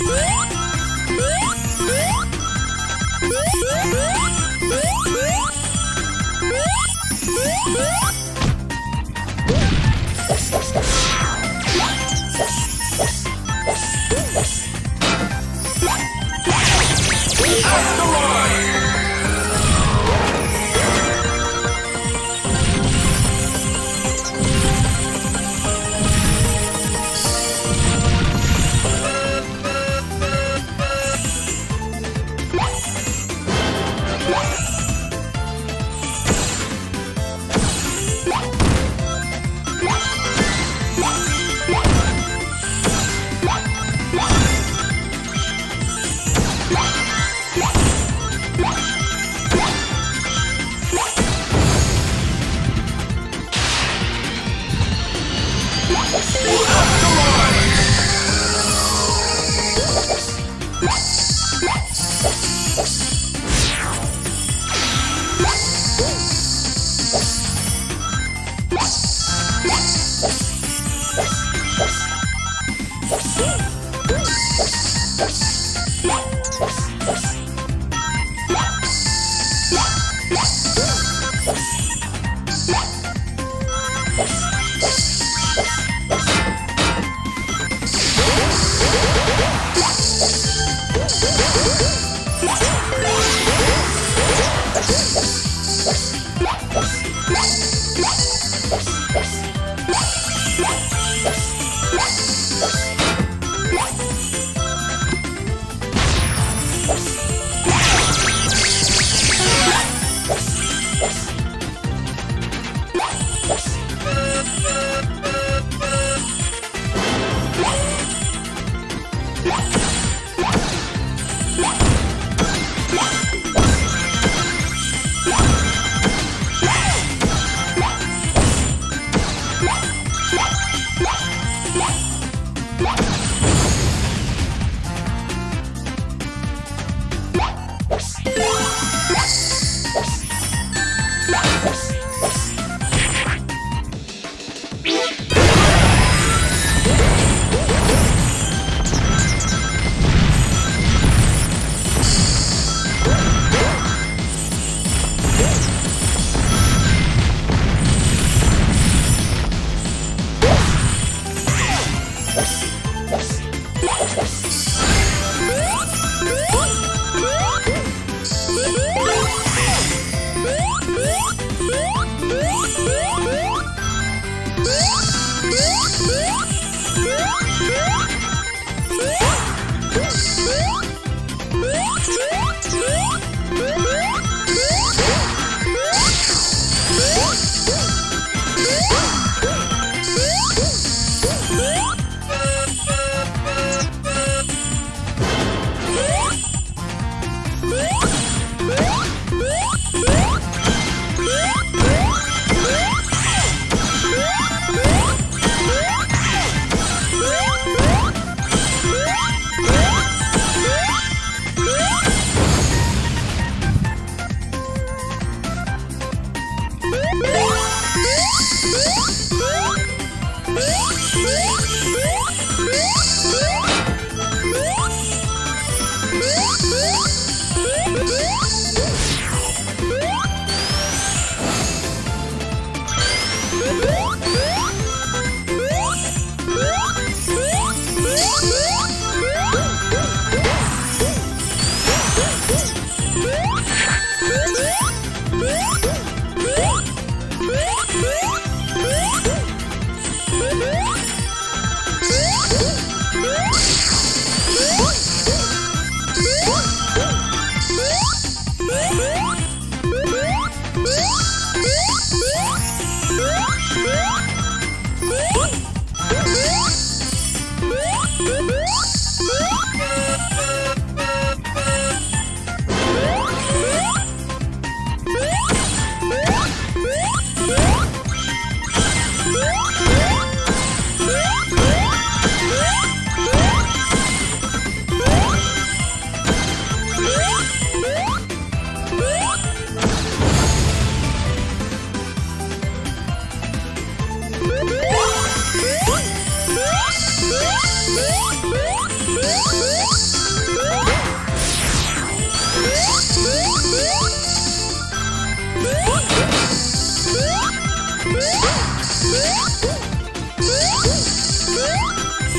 Yeah!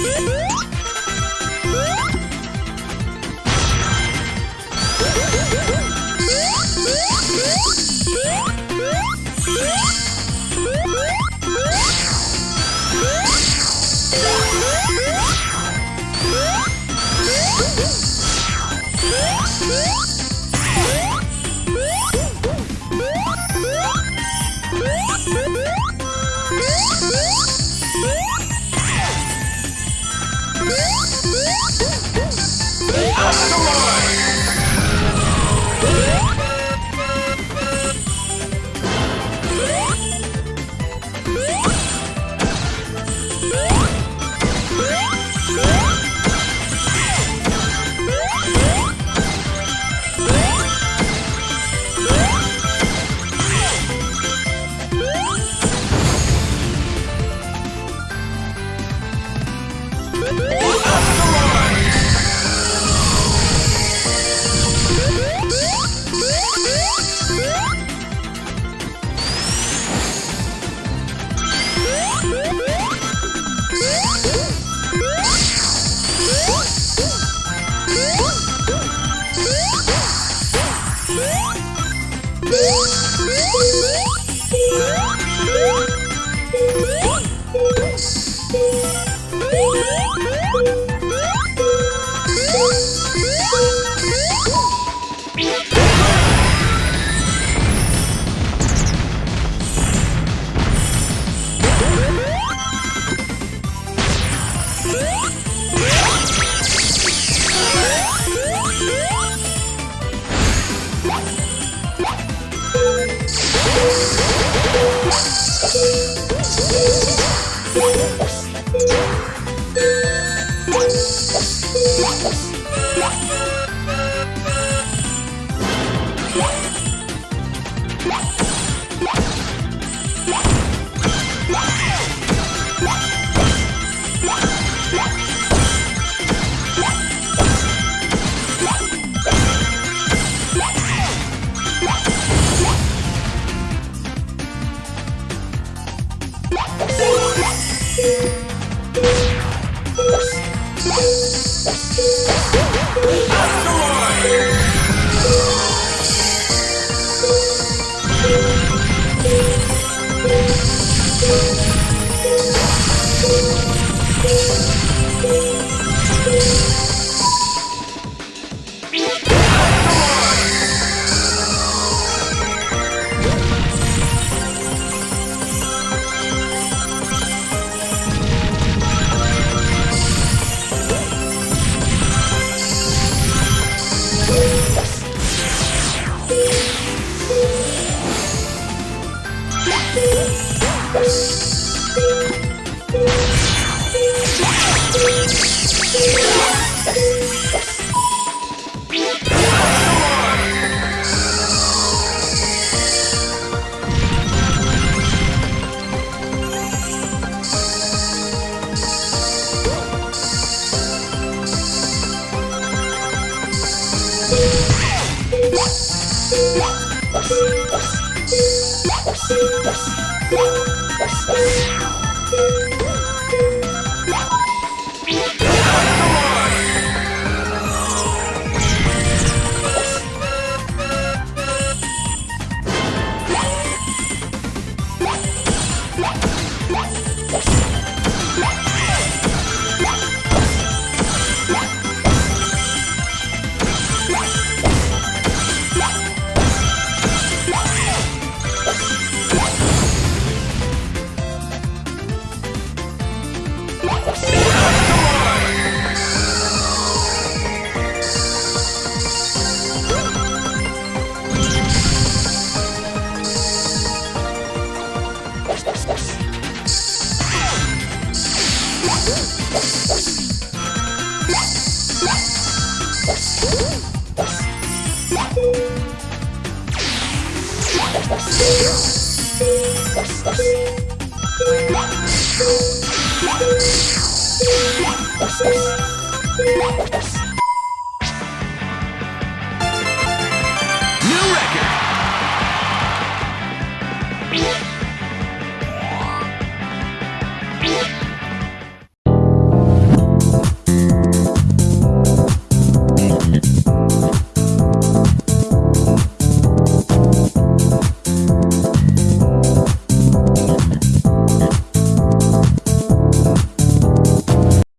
Woo! Woo! Música Yes. New record!